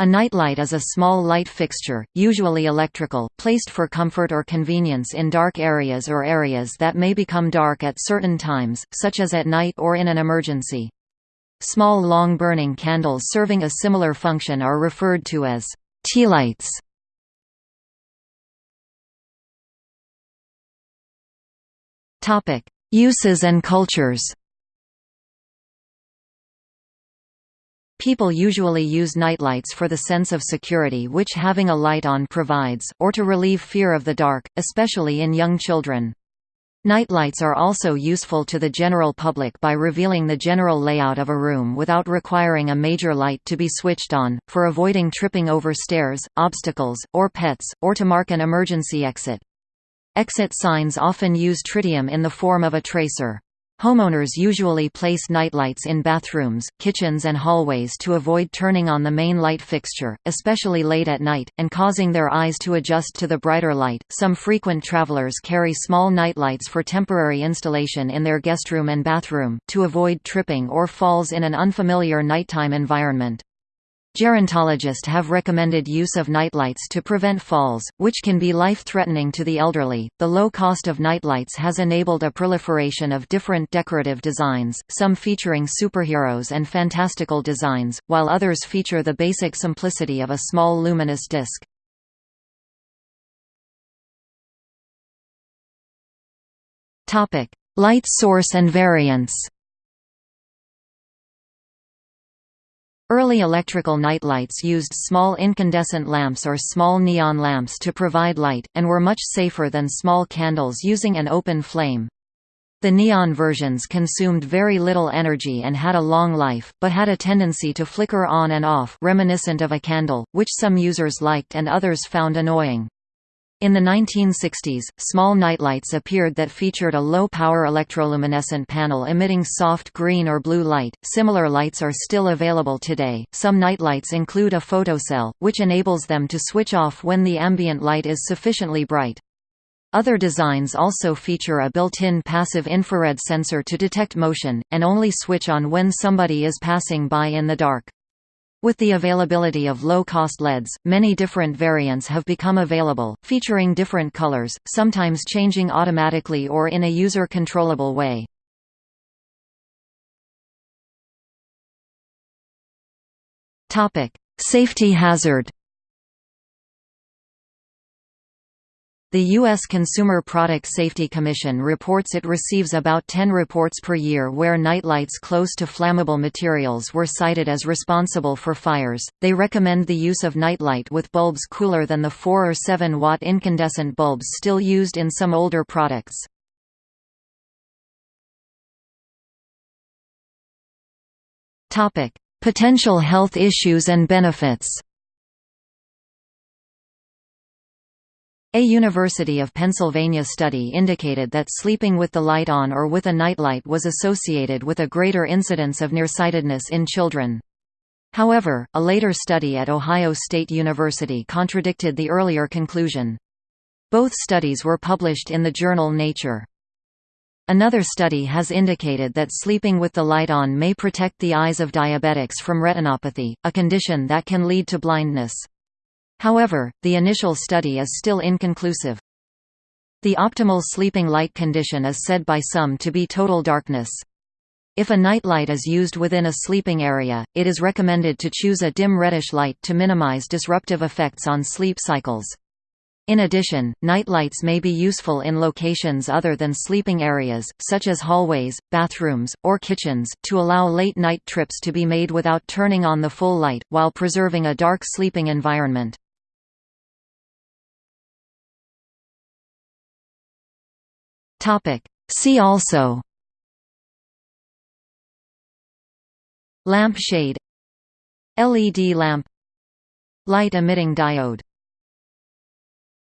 A nightlight is a small light fixture, usually electrical, placed for comfort or convenience in dark areas or areas that may become dark at certain times, such as at night or in an emergency. Small long-burning candles serving a similar function are referred to as tea tealights. Uses and cultures People usually use nightlights for the sense of security which having a light on provides, or to relieve fear of the dark, especially in young children. Nightlights are also useful to the general public by revealing the general layout of a room without requiring a major light to be switched on, for avoiding tripping over stairs, obstacles, or pets, or to mark an emergency exit. Exit signs often use tritium in the form of a tracer. Homeowners usually place nightlights in bathrooms, kitchens and hallways to avoid turning on the main light fixture, especially late at night, and causing their eyes to adjust to the brighter light. Some frequent travelers carry small nightlights for temporary installation in their guestroom and bathroom, to avoid tripping or falls in an unfamiliar nighttime environment. Gerontologists have recommended use of nightlights to prevent falls, which can be life-threatening to the elderly. The low cost of nightlights has enabled a proliferation of different decorative designs, some featuring superheroes and fantastical designs, while others feature the basic simplicity of a small luminous disc. Topic: Light source and variants. Early electrical nightlights used small incandescent lamps or small neon lamps to provide light, and were much safer than small candles using an open flame. The neon versions consumed very little energy and had a long life, but had a tendency to flicker on and off reminiscent of a candle, which some users liked and others found annoying. In the 1960s, small nightlights appeared that featured a low-power electroluminescent panel emitting soft green or blue light. Similar lights are still available today. Some nightlights include a photocell, which enables them to switch off when the ambient light is sufficiently bright. Other designs also feature a built-in passive infrared sensor to detect motion, and only switch on when somebody is passing by in the dark. With the availability of low-cost LEDs, many different variants have become available, featuring different colors, sometimes changing automatically or in a user-controllable way. Safety hazard The U.S. Consumer Product Safety Commission reports it receives about 10 reports per year where nightlights close to flammable materials were cited as responsible for fires. They recommend the use of nightlight with bulbs cooler than the 4 or 7 watt incandescent bulbs still used in some older products. Topic: Potential health issues and benefits. A University of Pennsylvania study indicated that sleeping with the light on or with a nightlight was associated with a greater incidence of nearsightedness in children. However, a later study at Ohio State University contradicted the earlier conclusion. Both studies were published in the journal Nature. Another study has indicated that sleeping with the light on may protect the eyes of diabetics from retinopathy, a condition that can lead to blindness. However, the initial study is still inconclusive. The optimal sleeping light condition is said by some to be total darkness. If a nightlight is used within a sleeping area, it is recommended to choose a dim reddish light to minimize disruptive effects on sleep cycles. In addition, nightlights may be useful in locations other than sleeping areas, such as hallways, bathrooms, or kitchens, to allow late-night trips to be made without turning on the full light, while preserving a dark sleeping environment. Topic. See also Lamp shade LED lamp Light emitting diode